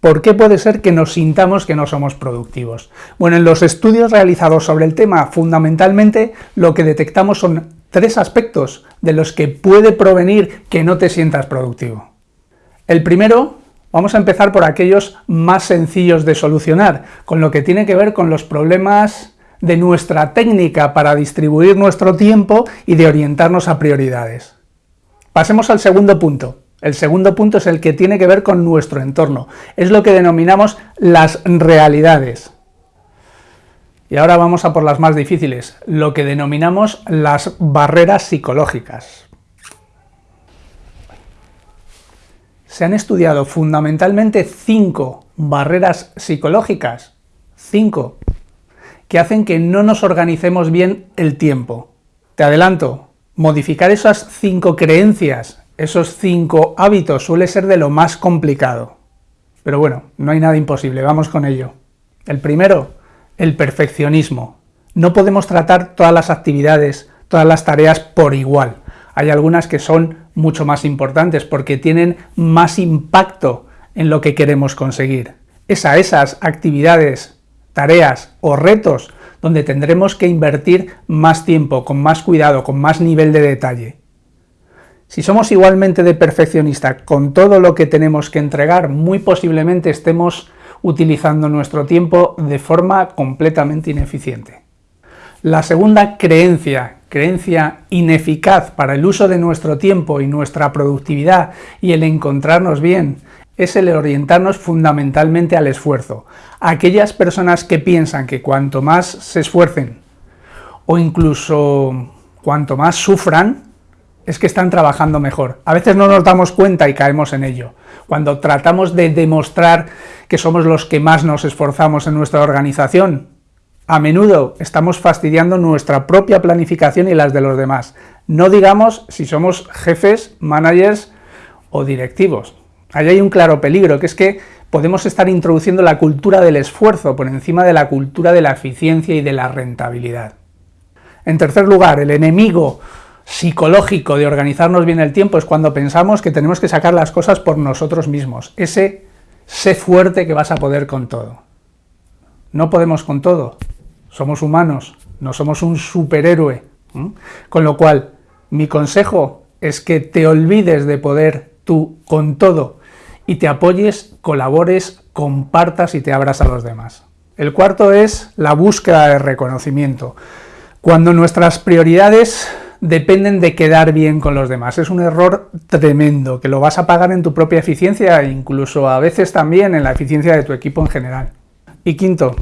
¿Por qué puede ser que nos sintamos que no somos productivos? Bueno, en los estudios realizados sobre el tema, fundamentalmente lo que detectamos son tres aspectos de los que puede provenir que no te sientas productivo. El primero, vamos a empezar por aquellos más sencillos de solucionar, con lo que tiene que ver con los problemas de nuestra técnica para distribuir nuestro tiempo y de orientarnos a prioridades. Pasemos al segundo punto, el segundo punto es el que tiene que ver con nuestro entorno, es lo que denominamos las realidades. Y ahora vamos a por las más difíciles, lo que denominamos las barreras psicológicas. Se han estudiado fundamentalmente cinco barreras psicológicas, cinco, que hacen que no nos organicemos bien el tiempo. Te adelanto, modificar esas cinco creencias esos cinco hábitos suele ser de lo más complicado. Pero bueno, no hay nada imposible, vamos con ello. El primero, el perfeccionismo. No podemos tratar todas las actividades, todas las tareas por igual. Hay algunas que son mucho más importantes porque tienen más impacto en lo que queremos conseguir. Es a esas actividades, tareas o retos donde tendremos que invertir más tiempo, con más cuidado, con más nivel de detalle. Si somos igualmente de perfeccionista con todo lo que tenemos que entregar, muy posiblemente estemos utilizando nuestro tiempo de forma completamente ineficiente. La segunda creencia, creencia ineficaz para el uso de nuestro tiempo y nuestra productividad y el encontrarnos bien, es el orientarnos fundamentalmente al esfuerzo. Aquellas personas que piensan que cuanto más se esfuercen o incluso cuanto más sufran, es que están trabajando mejor. A veces no nos damos cuenta y caemos en ello. Cuando tratamos de demostrar que somos los que más nos esforzamos en nuestra organización, a menudo estamos fastidiando nuestra propia planificación y las de los demás. No digamos si somos jefes, managers o directivos. Ahí hay un claro peligro, que es que podemos estar introduciendo la cultura del esfuerzo por encima de la cultura de la eficiencia y de la rentabilidad. En tercer lugar, el enemigo psicológico de organizarnos bien el tiempo es cuando pensamos que tenemos que sacar las cosas por nosotros mismos. Ese sé fuerte que vas a poder con todo. No podemos con todo. Somos humanos, no somos un superhéroe. Con lo cual, mi consejo es que te olvides de poder tú con todo y te apoyes, colabores, compartas y te abras a los demás. El cuarto es la búsqueda de reconocimiento. Cuando nuestras prioridades dependen de quedar bien con los demás. Es un error tremendo, que lo vas a pagar en tu propia eficiencia e incluso a veces también en la eficiencia de tu equipo en general. Y quinto,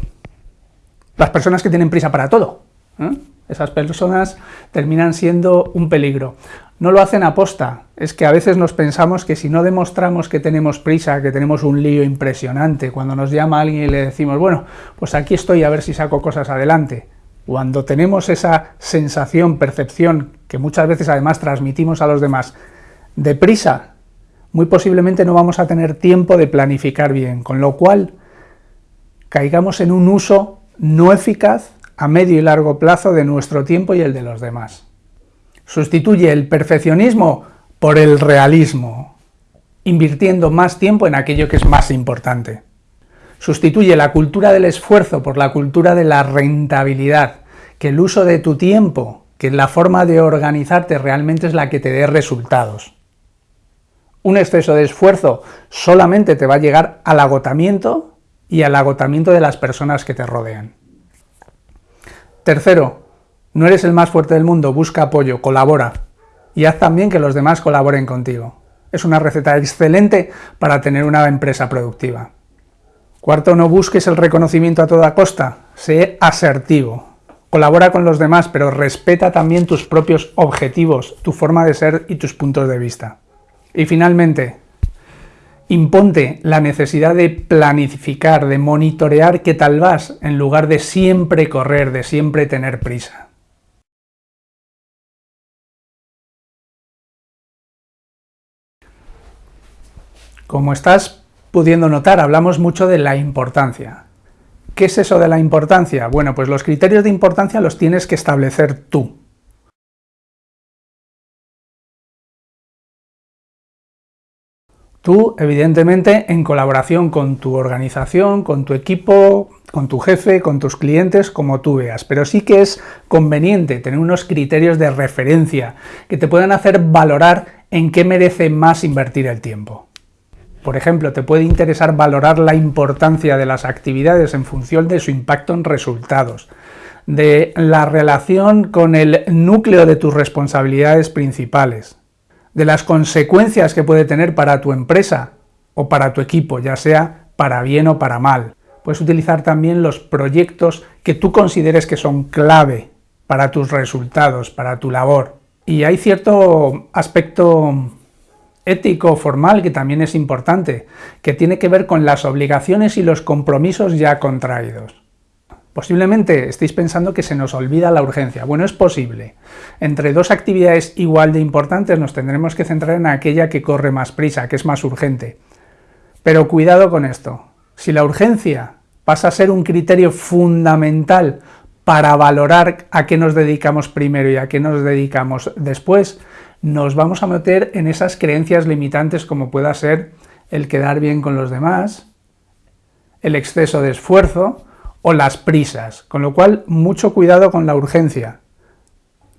las personas que tienen prisa para todo. ¿eh? Esas personas terminan siendo un peligro. No lo hacen aposta, es que a veces nos pensamos que si no demostramos que tenemos prisa, que tenemos un lío impresionante, cuando nos llama alguien y le decimos, bueno, pues aquí estoy a ver si saco cosas adelante, cuando tenemos esa sensación, percepción, que muchas veces además transmitimos a los demás, de prisa, muy posiblemente no vamos a tener tiempo de planificar bien, con lo cual caigamos en un uso no eficaz a medio y largo plazo de nuestro tiempo y el de los demás. Sustituye el perfeccionismo por el realismo, invirtiendo más tiempo en aquello que es más importante. Sustituye la cultura del esfuerzo por la cultura de la rentabilidad, que el uso de tu tiempo, que la forma de organizarte realmente es la que te dé resultados. Un exceso de esfuerzo solamente te va a llegar al agotamiento y al agotamiento de las personas que te rodean. Tercero, no eres el más fuerte del mundo, busca apoyo, colabora y haz también que los demás colaboren contigo. Es una receta excelente para tener una empresa productiva. Cuarto, no busques el reconocimiento a toda costa, sé asertivo. Colabora con los demás, pero respeta también tus propios objetivos, tu forma de ser y tus puntos de vista. Y finalmente, imponte la necesidad de planificar, de monitorear qué tal vas, en lugar de siempre correr, de siempre tener prisa. Como estás pudiendo notar, hablamos mucho de la importancia. ¿Qué es eso de la importancia? Bueno, pues los criterios de importancia los tienes que establecer tú. Tú, evidentemente, en colaboración con tu organización, con tu equipo, con tu jefe, con tus clientes, como tú veas. Pero sí que es conveniente tener unos criterios de referencia que te puedan hacer valorar en qué merece más invertir el tiempo. Por ejemplo, te puede interesar valorar la importancia de las actividades en función de su impacto en resultados, de la relación con el núcleo de tus responsabilidades principales, de las consecuencias que puede tener para tu empresa o para tu equipo, ya sea para bien o para mal. Puedes utilizar también los proyectos que tú consideres que son clave para tus resultados, para tu labor. Y hay cierto aspecto ético formal que también es importante, que tiene que ver con las obligaciones y los compromisos ya contraídos. Posiblemente estéis pensando que se nos olvida la urgencia. Bueno, es posible. Entre dos actividades igual de importantes nos tendremos que centrar en aquella que corre más prisa, que es más urgente. Pero cuidado con esto. Si la urgencia pasa a ser un criterio fundamental para valorar a qué nos dedicamos primero y a qué nos dedicamos después, nos vamos a meter en esas creencias limitantes como pueda ser el quedar bien con los demás, el exceso de esfuerzo, o las prisas, con lo cual mucho cuidado con la urgencia.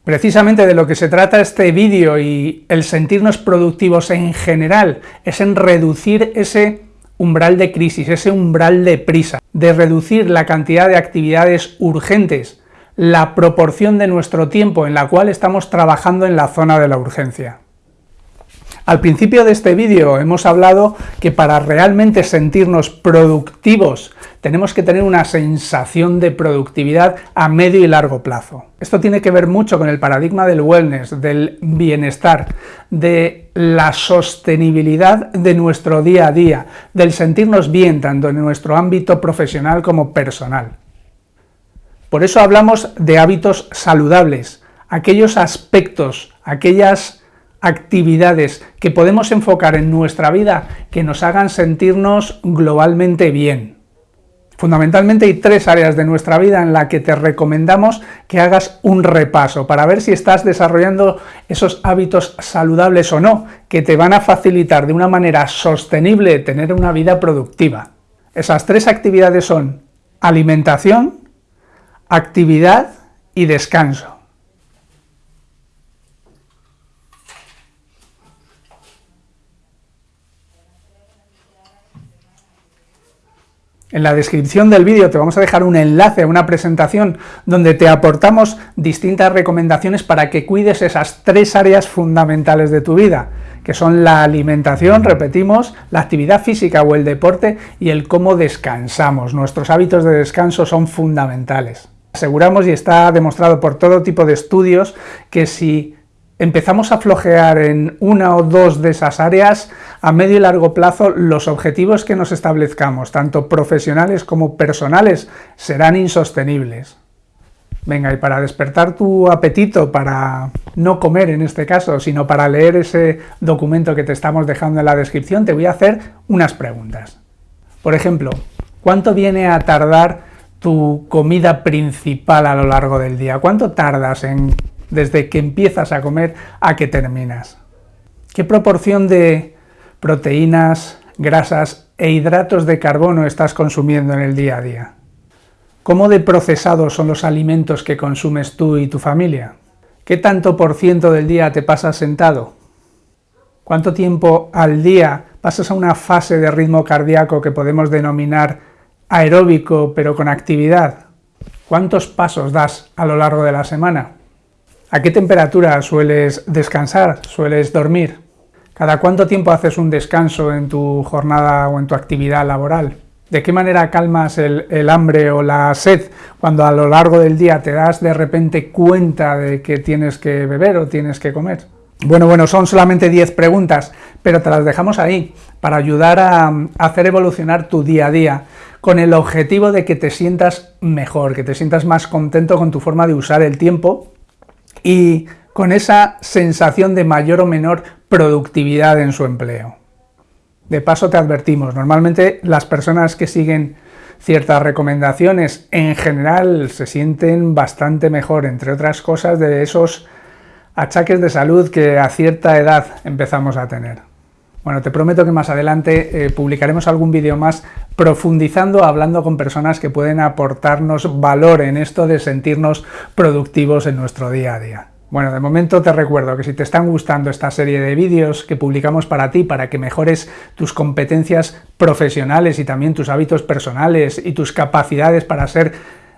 Precisamente de lo que se trata este vídeo y el sentirnos productivos en general es en reducir ese umbral de crisis, ese umbral de prisa, de reducir la cantidad de actividades urgentes, la proporción de nuestro tiempo en la cual estamos trabajando en la zona de la urgencia. Al principio de este vídeo hemos hablado que para realmente sentirnos productivos tenemos que tener una sensación de productividad a medio y largo plazo. Esto tiene que ver mucho con el paradigma del wellness, del bienestar, de la sostenibilidad de nuestro día a día, del sentirnos bien tanto en nuestro ámbito profesional como personal. Por eso hablamos de hábitos saludables, aquellos aspectos, aquellas actividades que podemos enfocar en nuestra vida que nos hagan sentirnos globalmente bien. Fundamentalmente hay tres áreas de nuestra vida en la que te recomendamos que hagas un repaso para ver si estás desarrollando esos hábitos saludables o no, que te van a facilitar de una manera sostenible tener una vida productiva. Esas tres actividades son alimentación, actividad y descanso. En la descripción del vídeo te vamos a dejar un enlace a una presentación donde te aportamos distintas recomendaciones para que cuides esas tres áreas fundamentales de tu vida, que son la alimentación, repetimos, la actividad física o el deporte y el cómo descansamos. Nuestros hábitos de descanso son fundamentales. Aseguramos y está demostrado por todo tipo de estudios que si empezamos a flojear en una o dos de esas áreas, a medio y largo plazo los objetivos que nos establezcamos, tanto profesionales como personales, serán insostenibles. Venga, y para despertar tu apetito, para no comer en este caso, sino para leer ese documento que te estamos dejando en la descripción, te voy a hacer unas preguntas. Por ejemplo, ¿cuánto viene a tardar tu comida principal a lo largo del día? ¿Cuánto tardas desde que empiezas a comer a que terminas. ¿Qué proporción de proteínas, grasas e hidratos de carbono estás consumiendo en el día a día? ¿Cómo de procesados son los alimentos que consumes tú y tu familia? ¿Qué tanto por ciento del día te pasas sentado? ¿Cuánto tiempo al día pasas a una fase de ritmo cardíaco que podemos denominar aeróbico pero con actividad? ¿Cuántos pasos das a lo largo de la semana? ¿A qué temperatura sueles descansar, sueles dormir? ¿Cada cuánto tiempo haces un descanso en tu jornada o en tu actividad laboral? ¿De qué manera calmas el, hambre o la sed cuando a lo largo del día te das de repente cuenta de que tienes que beber o tienes que comer? Bueno, bueno, son solamente 10 preguntas, pero te las dejamos ahí para ayudar a hacer evolucionar tu día a día con el objetivo de que te sientas mejor, que te sientas más contento con tu forma de usar el tiempo y con esa sensación de mayor o menor productividad en su empleo. De paso te advertimos, normalmente las personas que siguen ciertas recomendaciones en general se sienten bastante mejor, entre otras cosas de esos achaques de salud que a cierta edad empezamos a tener. Bueno, te prometo que más adelante eh, publicaremos algún vídeo más profundizando, hablando con personas que pueden aportarnos valor en esto de sentirnos productivos en nuestro día a día. Bueno, de momento te recuerdo que si te están gustando esta serie de vídeos que publicamos para ti, para que mejores tus competencias profesionales y también tus hábitos personales y tus capacidades para ser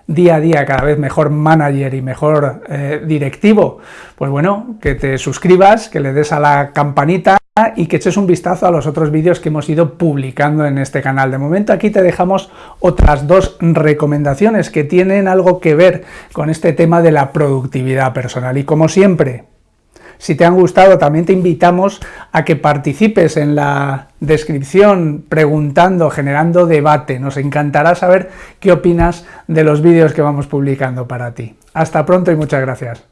día a día cada vez mejor manager y mejor eh, directivo, pues bueno, que te suscribas, que le des a la campanita y que eches un vistazo a los otros vídeos que hemos ido publicando en este canal. De momento aquí te dejamos otras dos recomendaciones que tienen algo que ver con este tema de la productividad personal. Y como siempre, si te han gustado, también te invitamos a que participes en la descripción preguntando, generando debate. Nos encantará saber qué opinas de los vídeos que vamos publicando para ti. Hasta pronto y muchas gracias.